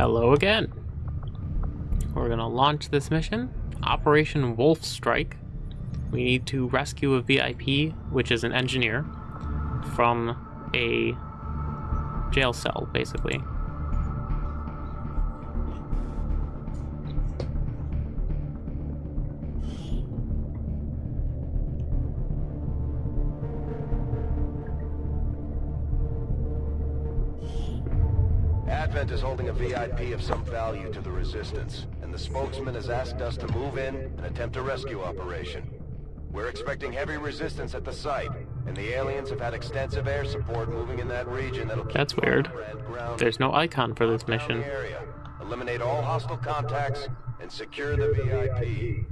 Hello again. We're gonna launch this mission, Operation Wolf Strike. We need to rescue a VIP, which is an engineer, from a jail cell, basically. Advent is holding a VIP of some value to the Resistance, and the spokesman has asked us to move in and attempt a rescue operation. We're expecting heavy resistance at the site, and the aliens have had extensive air support moving in that region that'll keep That's weird. fire and ground There's no icon for this mission. Eliminate all hostile contacts and secure the VIP.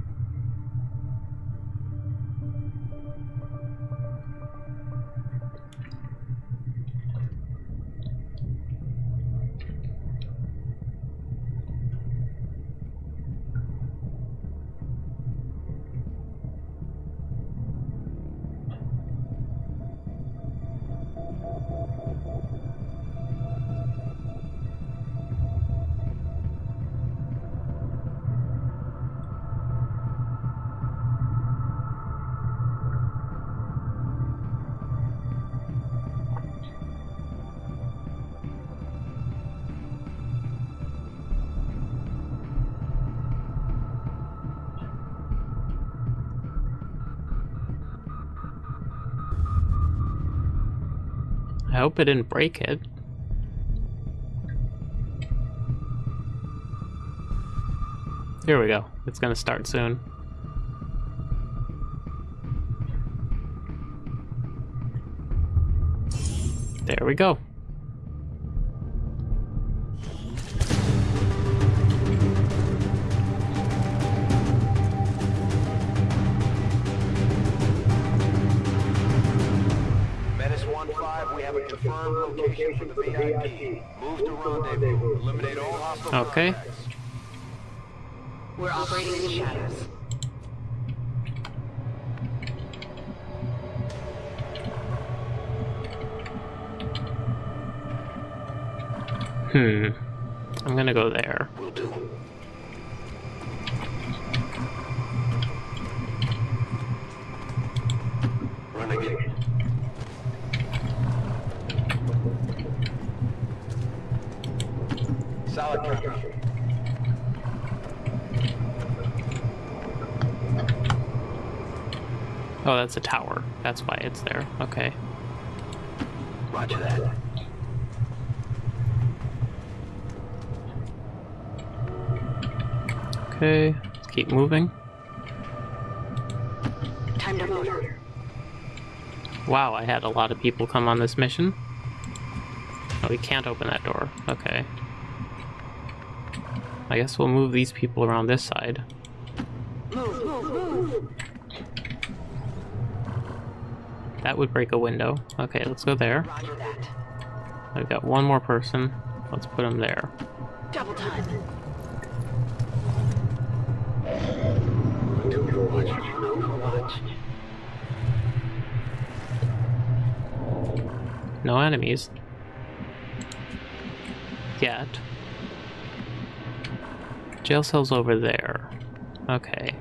I hope it didn't break it. Here we go. It's gonna start soon. There we go. Okay. We're operating in the shadows. Hmm. I'm gonna go there. Will do. Renegade. Solid copy. Oh, that's a tower. That's why it's there. Okay. Roger that. Okay. Let's keep moving. Time to move. Wow, I had a lot of people come on this mission. Oh, we can't open that door. Okay. I guess we'll move these people around this side. Move, move, move. That would break a window. Okay, let's go there. I've got one more person. Let's put him there. Double time. No enemies. Yet. Jail cell's over there. Okay.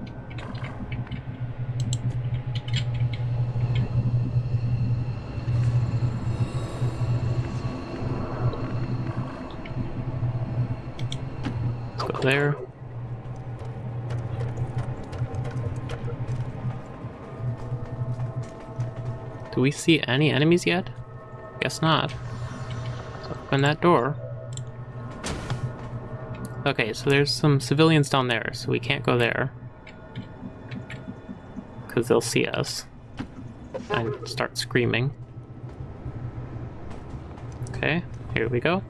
There. Do we see any enemies yet? Guess not. Let's open that door. Okay, so there's some civilians down there, so we can't go there. Because they'll see us and start screaming. Okay, here we go.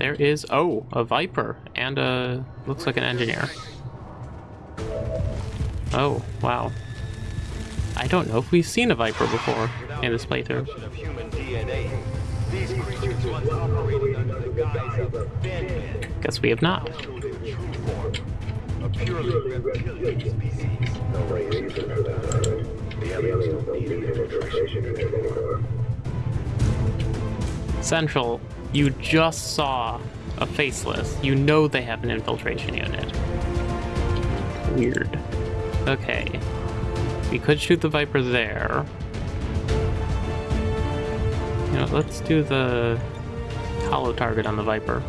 There is, oh, a Viper and a, looks like an engineer. Oh, wow. I don't know if we've seen a Viper before in this playthrough. Guess we have not. Central, you just saw a faceless. You know they have an infiltration unit. Weird. Okay. We could shoot the Viper there. You know, let's do the holo target on the Viper.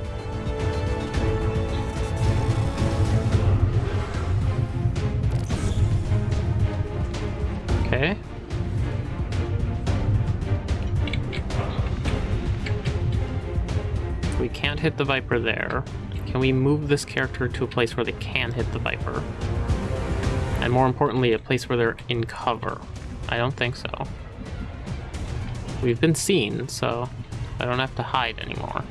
The Viper there. Can we move this character to a place where they can hit the Viper? And more importantly, a place where they're in cover. I don't think so. We've been seen, so I don't have to hide anymore.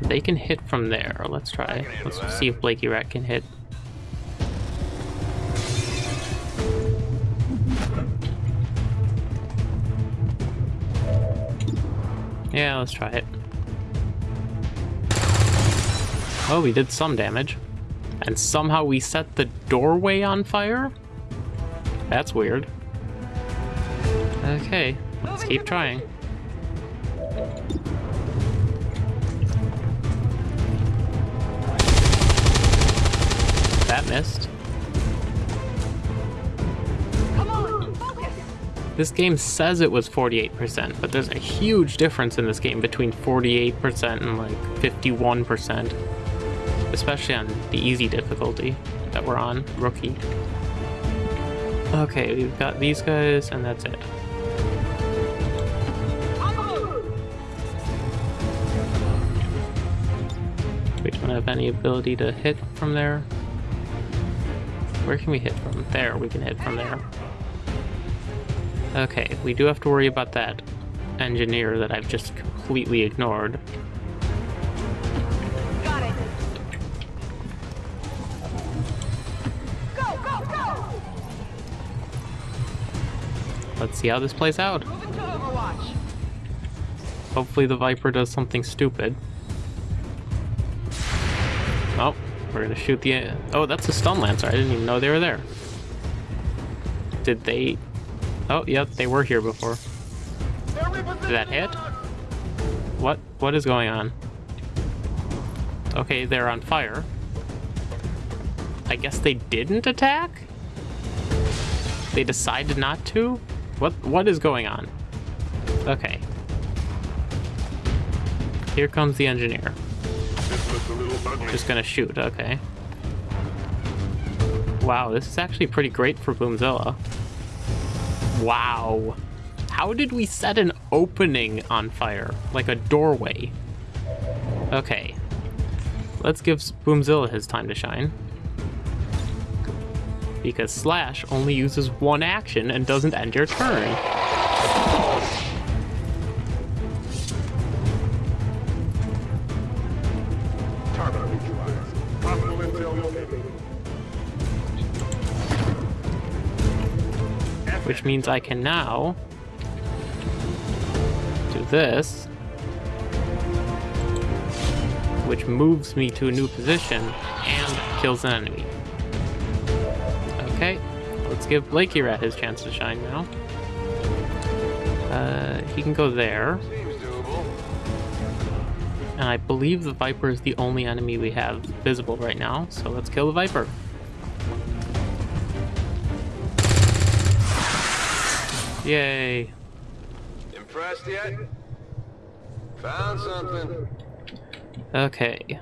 They can hit from there. Let's try. Let's see if Blakey Rat can hit. Yeah, let's try it. Oh, we did some damage. And somehow we set the doorway on fire? That's weird. Okay, let's keep trying. This game says it was 48%, but there's a huge difference in this game between 48% and like 51%. Especially on the easy difficulty that we're on, rookie. Okay, we've got these guys, and that's it. We don't have any ability to hit from there. Where can we hit from? There, we can hit from there. Okay, we do have to worry about that engineer that I've just completely ignored. Got it. Go, go, go! Let's see how this plays out. Moving to Overwatch. Hopefully the Viper does something stupid. Oh, we're gonna shoot the... Oh, that's a Stun Lancer. I didn't even know they were there. Did they... Oh, yep, they were here before. Did that hit? What? What is going on? Okay, they're on fire. I guess they didn't attack? They decided not to? What? What is going on? Okay. Here comes the engineer. Just gonna shoot, okay. Wow, this is actually pretty great for Boomzilla. Wow. How did we set an opening on fire? Like a doorway? Okay. Let's give Boomzilla his time to shine. Because Slash only uses one action and doesn't end your turn. Means I can now do this, which moves me to a new position and kills an enemy. Okay, let's give Blakey Rat his chance to shine now. Uh, he can go there, and I believe the Viper is the only enemy we have visible right now, so let's kill the Viper. Yay. Impressed yet? Found something. Okay.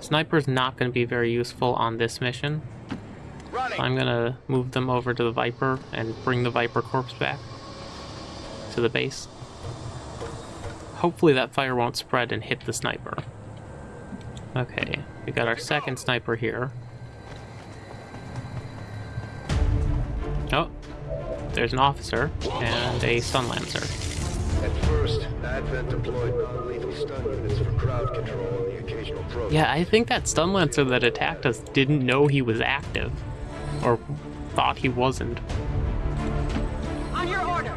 Sniper's not going to be very useful on this mission. Running. I'm going to move them over to the Viper and bring the Viper corpse back to the base. Hopefully that fire won't spread and hit the sniper. Okay, we got our second sniper here. There's an officer and a stun lancer. At first, Advent deployed non-lethal stun units for crowd control and the occasional protest. Yeah, I think that stun lancer that attacked us didn't know he was active. Or thought he wasn't. On your order.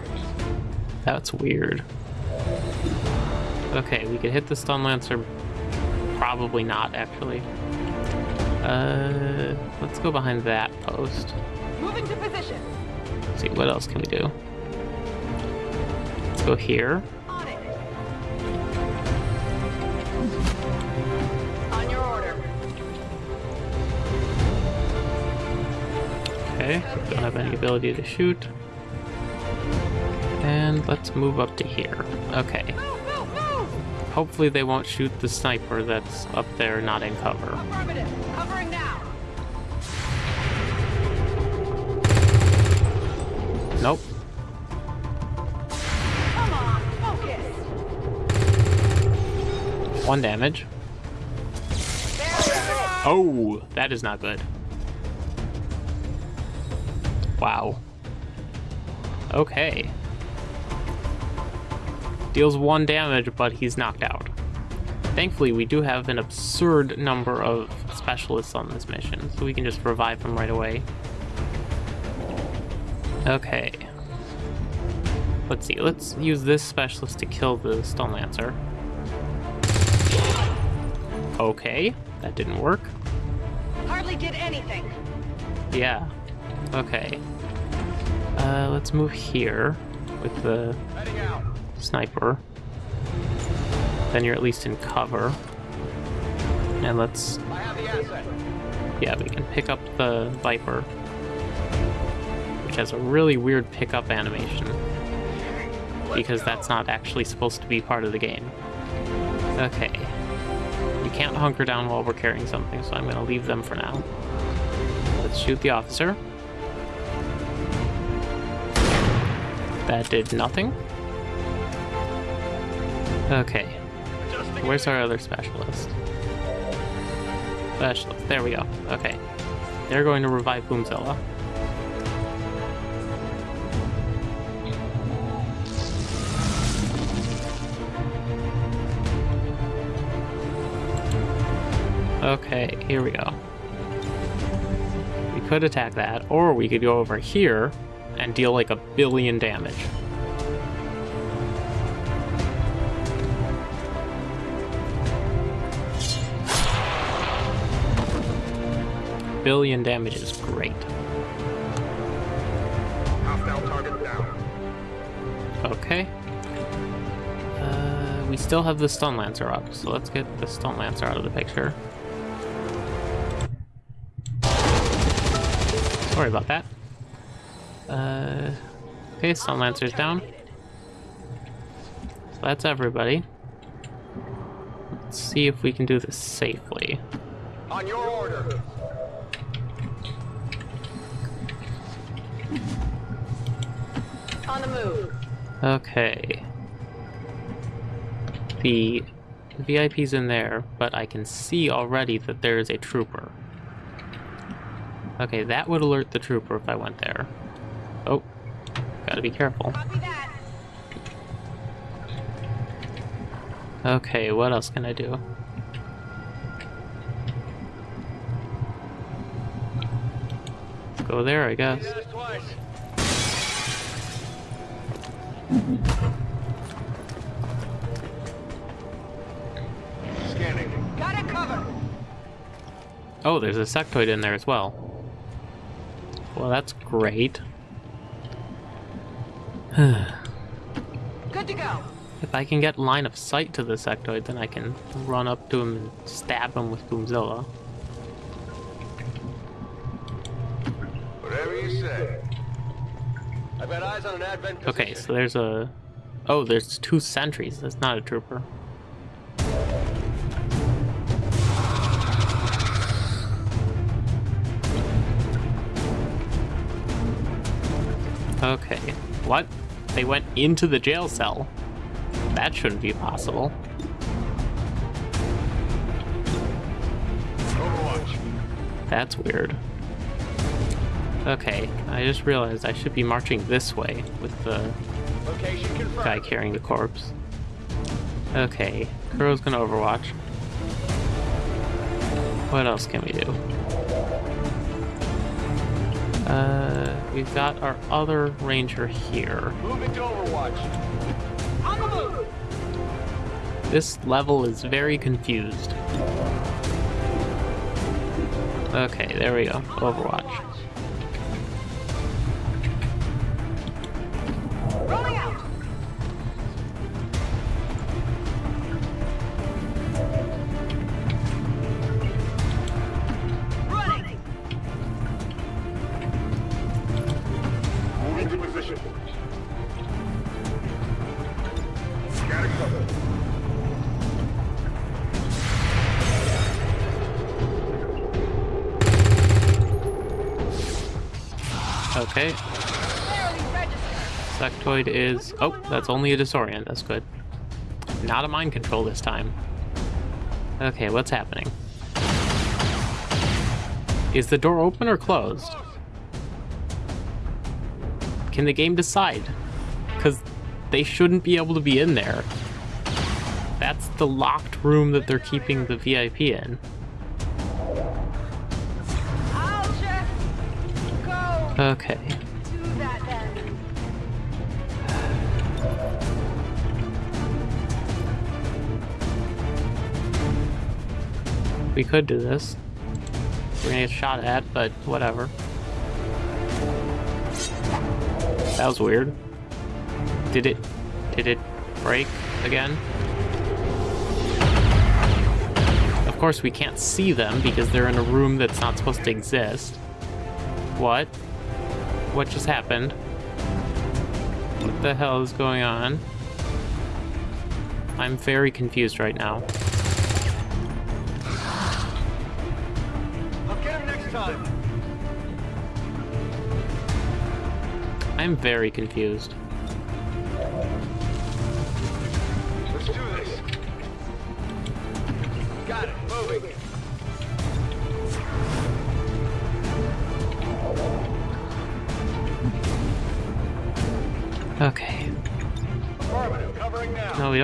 That's weird. Okay, we could hit the stun lancer. Probably not, actually. Uh, let's go behind that post. Moving to position. Let's see, what else can we do? Let's go here. Okay, don't have any ability to shoot. And let's move up to here. Okay. Hopefully they won't shoot the sniper that's up there not in cover. Nope. Come on, focus. One damage. There we go. Oh, that is not good. Wow. Okay. Deals one damage, but he's knocked out. Thankfully, we do have an absurd number of specialists on this mission, so we can just revive them right away. Okay. Let's see, let's use this specialist to kill the Stun Lancer. Okay, that didn't work. Hardly did anything. Yeah. Okay. Uh, let's move here with the sniper. Then you're at least in cover. And let's, I have the asset. yeah, we can pick up the Viper. Which has a really weird pickup animation. Because that's not actually supposed to be part of the game. Okay. You can't hunker down while we're carrying something, so I'm gonna leave them for now. Let's shoot the officer. That did nothing. Okay. Where's our other specialist? Specialist. There we go. Okay. They're going to revive Boomzilla. Okay, here we go. We could attack that, or we could go over here and deal like a billion damage. Billion damage is great. Hostile target down. Okay. Uh, we still have the Stun Lancer up, so let's get the Stun Lancer out of the picture. Sorry about that. Uh, okay, Stun Lancer's down. So that's everybody. Let's see if we can do this safely. On your order. On the move. Okay. The VIP's in there, but I can see already that there is a trooper. Okay, that would alert the trooper if I went there. Oh, gotta be careful. Okay, what else can I do? Let's go there, I guess. Did it twice. Scanning. Got it covered. Oh, there's a sectoid in there as well. Well, that's great. Good to go. If I can get line of sight to the sectoid, then I can run up to him and stab him with Boomzilla. Whatever you say. I've got eyes on an advent position. Okay, so there's a... Oh, there's two sentries. That's not a trooper. Okay. What? They went into the jail cell. That shouldn't be possible. Overwatch. That's weird. Okay, I just realized I should be marching this way with the guy carrying the corpse. Okay, Kuro's gonna overwatch. What else can we do? Uh, we've got our other ranger here. Moving to Overwatch. On the move. This level is very confused. Okay, there we go. Overwatch. Okay. Sectoid is... Oh, that's only a disorient. That's good. Not a mind control this time. Okay, what's happening? Is the door open or closed? Can the game decide? Because they shouldn't be able to be in there. That's the locked room that they're keeping the VIP in. Okay. We could do this. We're gonna get shot at, but whatever. That was weird. Did it... Did it break again? Of course we can't see them because they're in a room that's not supposed to exist. What? What just happened? What the hell is going on? I'm very confused right now. I'll get him next time. I'm very confused.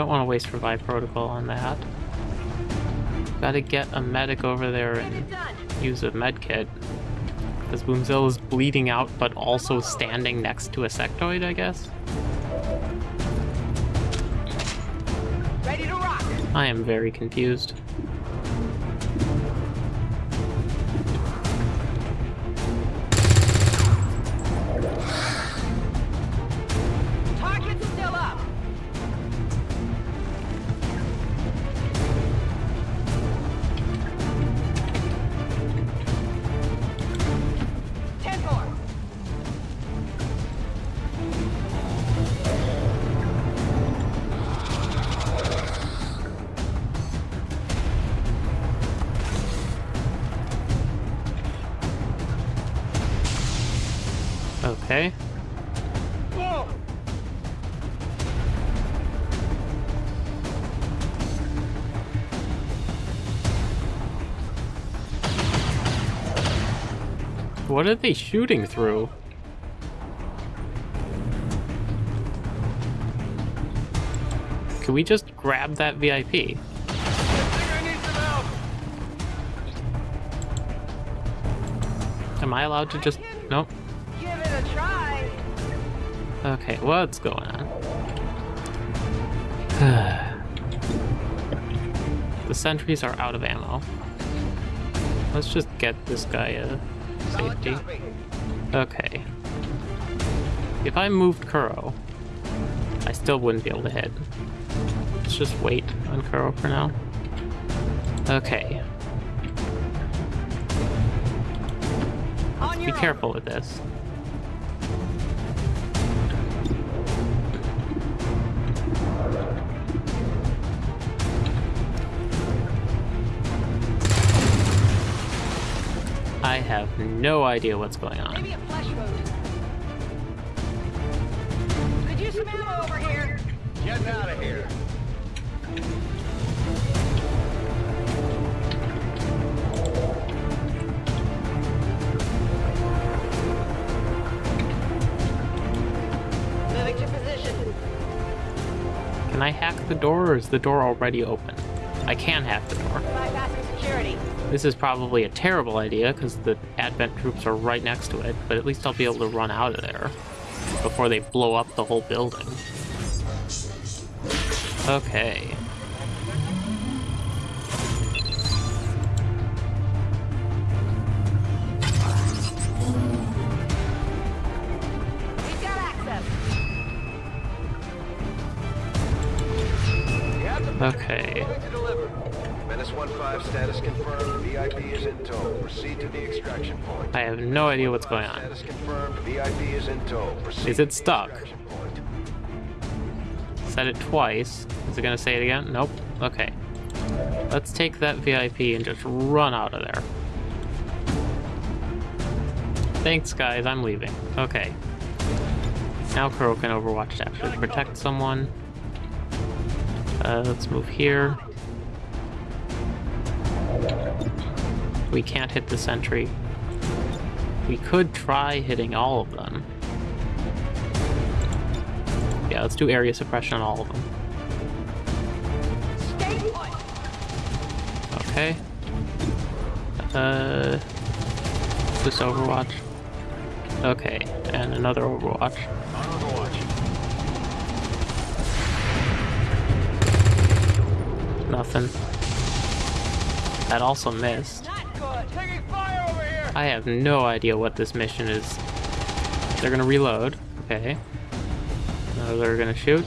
Don't want to waste revive protocol on that. Gotta get a medic over there and use a med kit. Because Boomzilla is bleeding out, but also standing next to a sectoid, I guess? Ready to rock. I am very confused. What are they shooting through? Can we just grab that VIP? Am I allowed to just... Nope. Okay, what's going on? the sentries are out of ammo. Let's just get this guy a Solid safety. Okay. If I moved Kuro, I still wouldn't be able to hit. Let's just wait on Kuro for now. Okay. Be careful with this. Have no idea what's going on. Maybe a flesh wound. Could use some ammo over here. Get out of here. Moving to position. Can I hack the door or is the door already open? I can hack the door. This is probably a terrible idea because the Advent troops are right next to it, but at least I'll be able to run out of there before they blow up the whole building. Okay. We've got access. You have the Okay. Moving to deliver. Menace 1-5 status confirmed. VIP is in tow. Proceed to the extraction point. I have no idea what's going on. Status confirmed. VIP is in tow. Proceed Is it stuck? Said it twice. Is it gonna say it again? Nope. Okay. Let's take that VIP and just run out of there. Thanks, guys. I'm leaving. Okay. Now Kuro can Overwatch to actually protect someone. Uh, let's move here. We can't hit the sentry. We could try hitting all of them. Yeah, let's do area suppression on all of them. Okay. Uh, this Overwatch. Okay, and another Overwatch. Nothing. That also missed. I have no idea what this mission is. They're gonna reload. Okay. Now they're gonna shoot.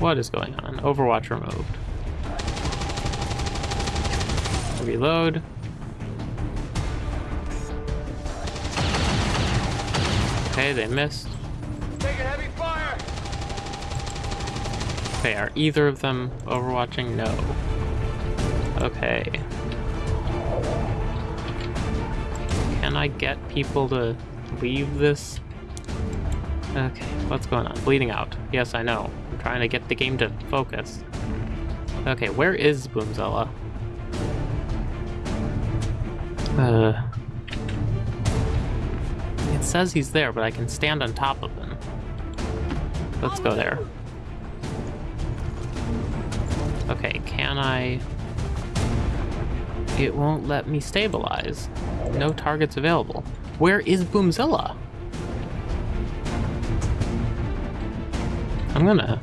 What is going on? Overwatch removed. Reload. Okay, they missed. Okay, are either of them overwatching? No. Okay. Can I get people to leave this? Okay, what's going on? Bleeding out. Yes, I know. I'm trying to get the game to focus. Okay, where is Boomzilla? Uh... It says he's there, but I can stand on top of him. Let's go there. Okay, can I... It won't let me stabilize. No targets available. Where is Boomzilla? I'm gonna...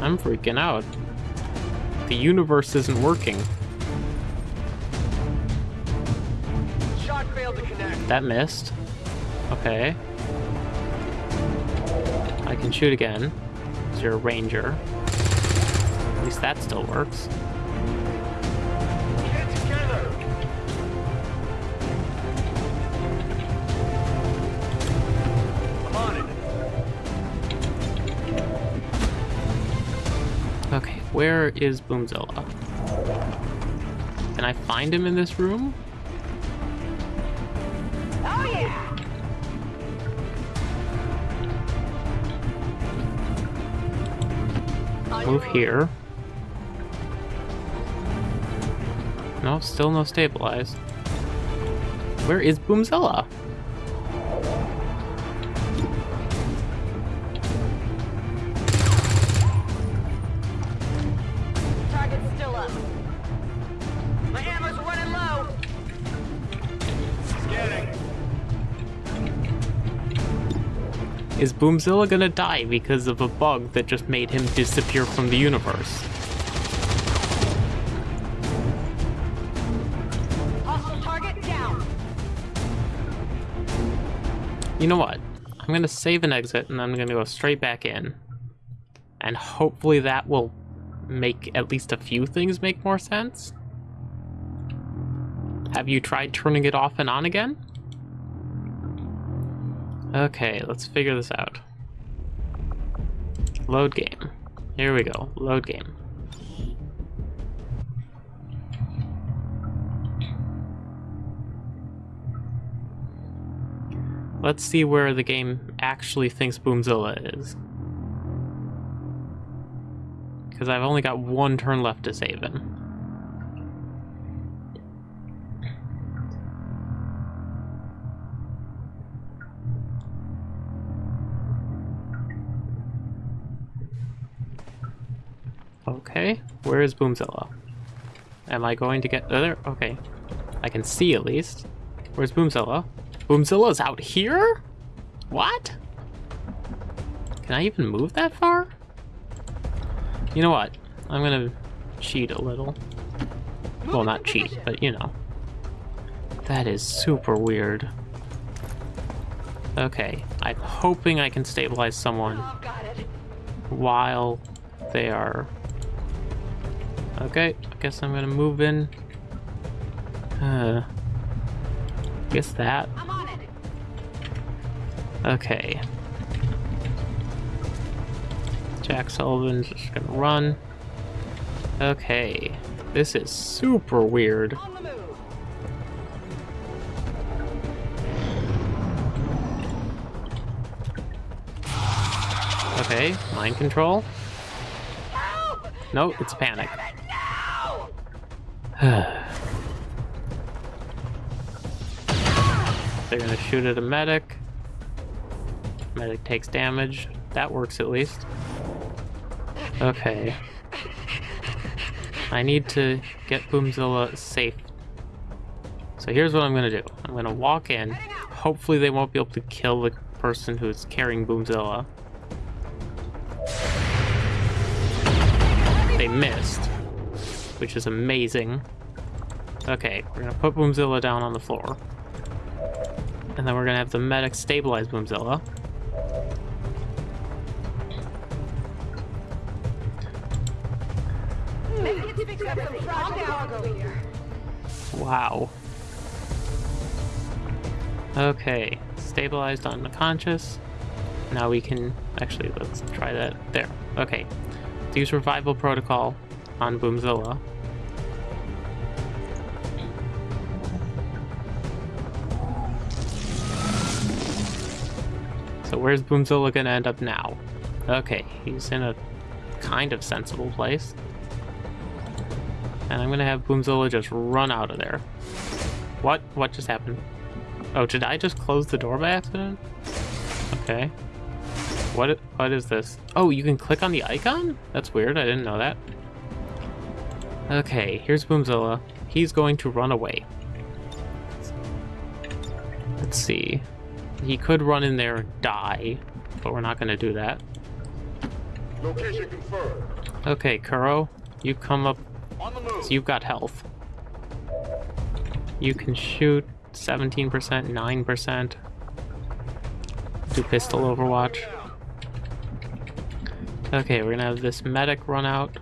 I'm freaking out. The universe isn't working. Shot failed to connect. That missed. Okay. I can shoot again. Is you're a ranger. Least that still works. Okay, where is Boomzilla? Can I find him in this room? Move here. No, still no stabilize. Where is Boomzilla? Target's still up. My ammo's running low. Scanning. Is Boomzilla gonna die because of a bug that just made him disappear from the universe? You know what? I'm gonna save and exit, and I'm gonna go straight back in. And hopefully that will make at least a few things make more sense. Have you tried turning it off and on again? Okay, let's figure this out. Load game. Here we go. Load game. Let's see where the game actually thinks Boomzilla is. Because I've only got one turn left to save him. Okay, where is Boomzilla? Am I going to get oh, there? Okay, I can see at least. Where's Boomzilla? Boomzilla's out here? What? Can I even move that far? You know what? I'm gonna cheat a little. Well, not cheat, but you know. That is super weird. Okay, I'm hoping I can stabilize someone while they are... Okay, I guess I'm gonna move in. Uh, guess that. I'm on it. Okay. Jack Sullivan's just gonna run. Okay. This is super weird. On the move. Okay, mind control. Help! No, it's panic. No! They're gonna shoot at a medic. Medic takes damage. That works at least. Okay. I need to get Boomzilla safe. So here's what I'm gonna do. I'm gonna walk in. Hopefully they won't be able to kill the person who's carrying Boomzilla. They missed, which is amazing. Okay, we're gonna put Boomzilla down on the floor. And then we're gonna have the medic stabilize Boomzilla. Wow. Okay, stabilized on unconscious. Now we can actually let's try that there. Okay, use revival protocol on Boomzilla. So where's Boomzilla gonna end up now? Okay, he's in a kind of sensible place. And I'm gonna have Boomzilla just run out of there. What? What just happened? Oh, did I just close the door by accident? Okay. What? What is this? Oh, you can click on the icon? That's weird. I didn't know that. Okay, here's Boomzilla. He's going to run away. Let's see. He could run in there and die, but we're not going to do that. Location confirmed. Okay, Kuro, you come up. On the move. So you've got health. You can shoot 17%, 9%. Do pistol overwatch. Okay, we're gonna have this medic run out.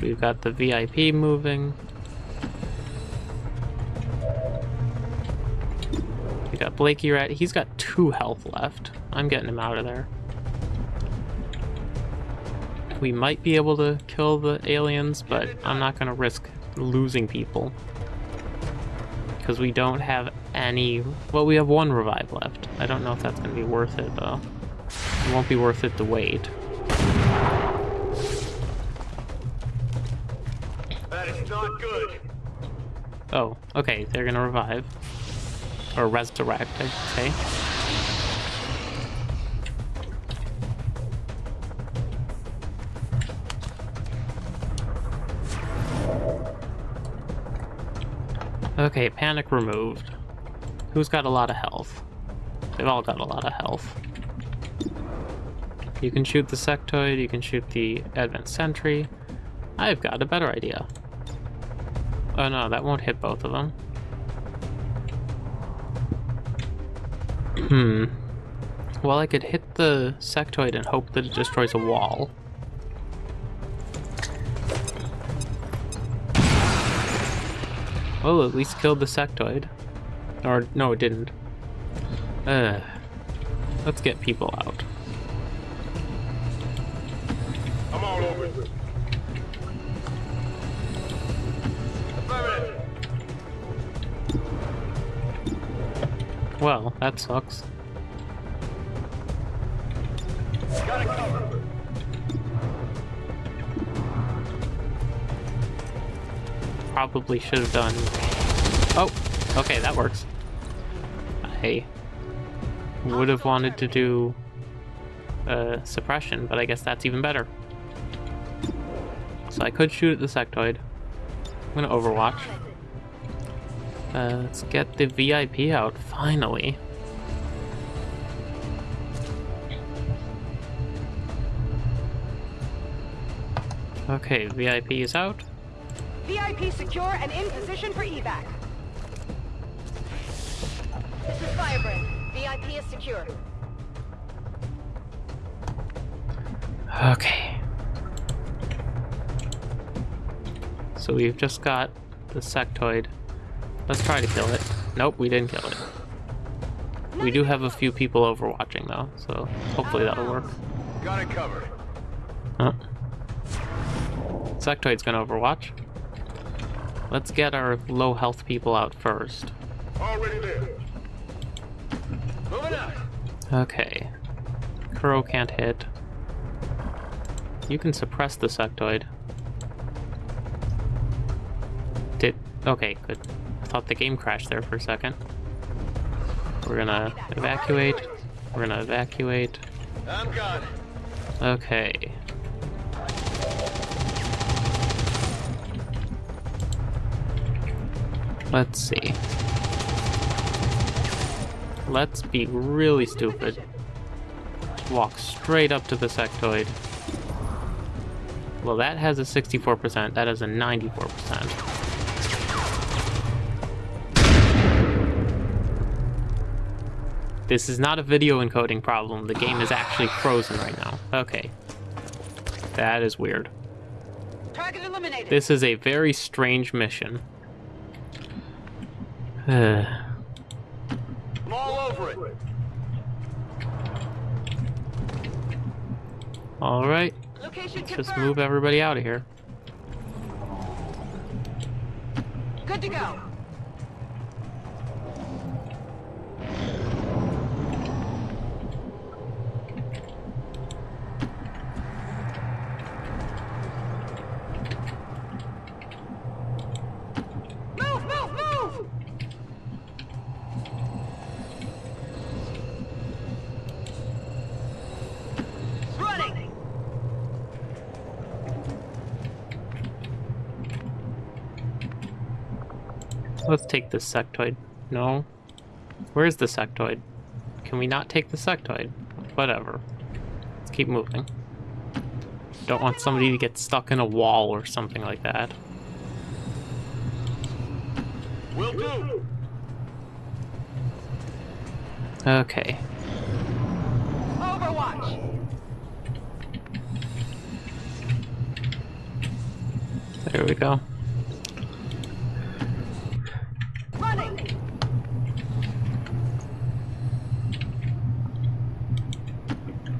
We've got the VIP moving. We got Blakey Rat. He's got two health left. I'm getting him out of there. We might be able to kill the aliens, but I'm not going to risk losing people. Because we don't have any... Well, we have one revive left. I don't know if that's going to be worth it, though. It won't be worth it to wait. That is not good. Oh, okay, they're gonna revive. Or resurrect, I should say. Okay, panic removed. Who's got a lot of health? They've all got a lot of health. You can shoot the sectoid, you can shoot the advanced sentry. I've got a better idea. Oh no, that won't hit both of them. Hmm. Well, I could hit the sectoid and hope that it destroys a wall. Well, at least killed the sectoid. Or, no, it didn't. Uh, let's get people out. I'm all over it. Well, that sucks. Probably should have done... Oh, okay, that works. I would have wanted to do uh, suppression, but I guess that's even better. So I could shoot at the sectoid. I'm gonna overwatch. Uh, let's get the VIP out, finally. Okay, VIP is out. VIP secure and in position for evac. This is Firebrand. VIP is secure. Okay. So we've just got the sectoid. Let's try to kill it. Nope, we didn't kill it. We do have a few people overwatching though, so hopefully that'll work. Got it covered. Oh. Sectoid's gonna overwatch. Let's get our low health people out first. Already there. Moving out. Okay. Kuro can't hit. You can suppress the sectoid. Did... Okay, good. I thought the game crashed there for a second. We're gonna evacuate. We're gonna evacuate. I'm gone. Okay. Let's see. Let's be really stupid. Walk straight up to the sectoid. Well, that has a 64%. That has a 94%. This is not a video encoding problem. The game is actually frozen right now. Okay. That is weird. Target eliminated. This is a very strange mission. Uh, I'm all over it. Alright, Location just confirmed. move everybody out of here. Good to go. Move, move, move! Running! Let's take the sectoid. No. Where's the sectoid? Can we not take the sectoid? Whatever. Let's keep moving. Don't want somebody to get stuck in a wall or something like that. Will do. Okay. Overwatch! There we go. Running!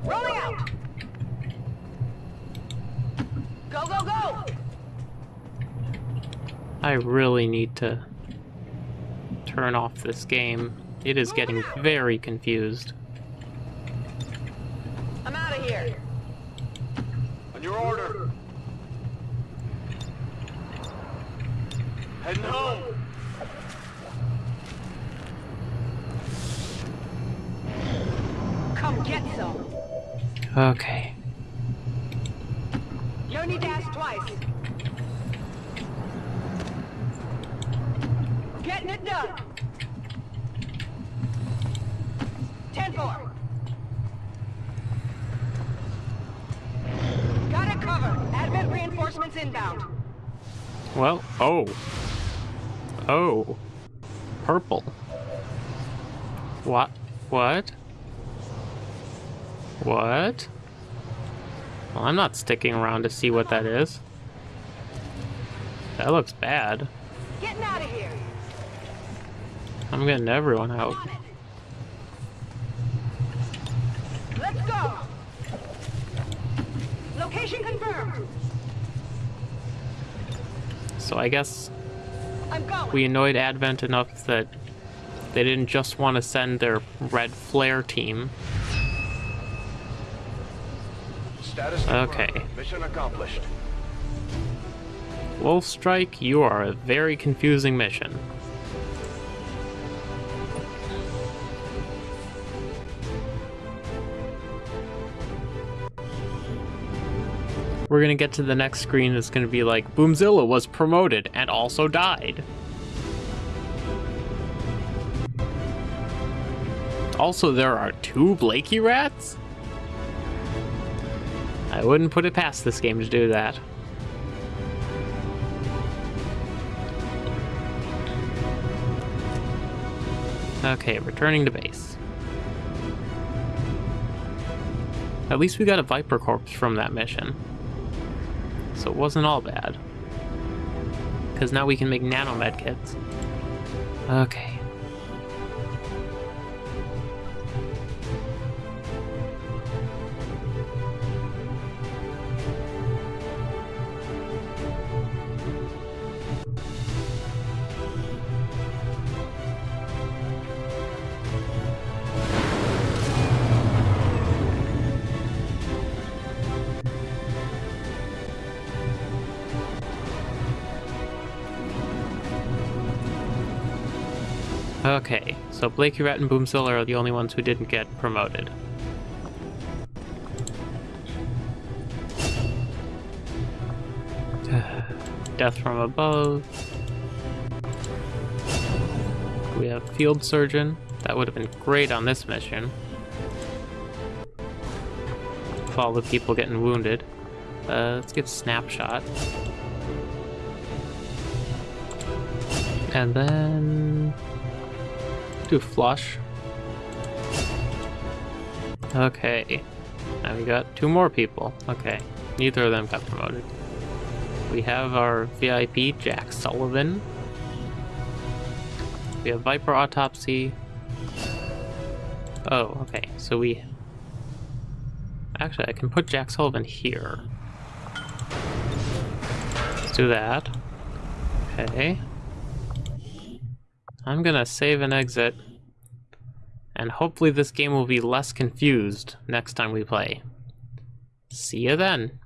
Rolling out! Go, go, go! I really need to turn off this game. It is getting very confused. I'm out of here. On your order. Heading home. Come get some. Okay. No need to ask twice. Getting it done. 10-4. Got it covered. Advent reinforcements inbound. Well, oh. Oh. Purple. What? What? What? Well, I'm not sticking around to see what that is. That looks bad. Getting out of here. I'm getting everyone out. On it. Let's go. Location confirmed. So I guess I'm going. we annoyed Advent enough that they didn't just want to send their red flare team. Status Okay. confirmed. Mission accomplished. Wolf Strike, you are a very confusing mission. We're gonna get to the next screen that's gonna be like, Boomzilla was promoted and also died. Also, there are two Blakey rats? I wouldn't put it past this game to do that. Okay, returning to base. At least we got a Viper Corpse from that mission. So it wasn't all bad. Because now we can make nano med kits. Okay. So Blakey Rat and Boomzilla are the only ones who didn't get promoted. Death from above. We have Field Surgeon. That would have been great on this mission. With all the people getting wounded. Uh, let's get Snapshot. And then... Do Flush. Okay. Now we got two more people. Okay. Neither of them got promoted. We have our VIP, Jack Sullivan. We have Viper Autopsy. Oh, okay. So we... Actually, I can put Jack Sullivan here. Let's do that. Okay. I'm gonna save and exit. And hopefully this game will be less confused next time we play. See you then.